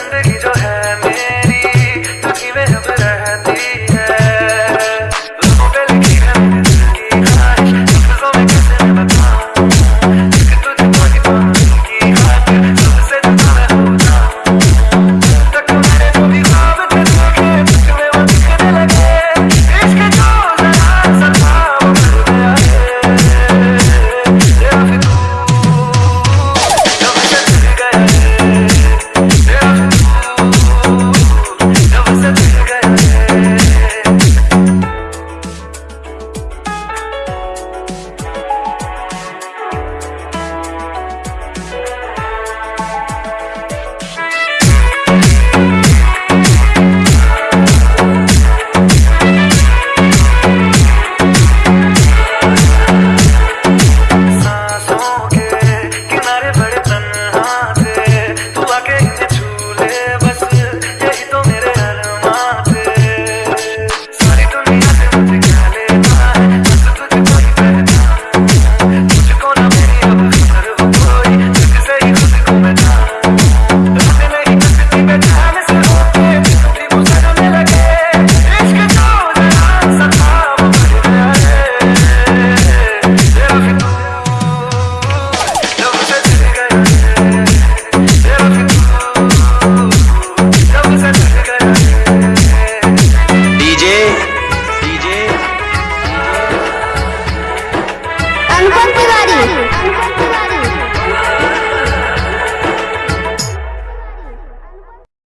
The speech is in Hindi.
जिंदगी अनुपम तिवारी।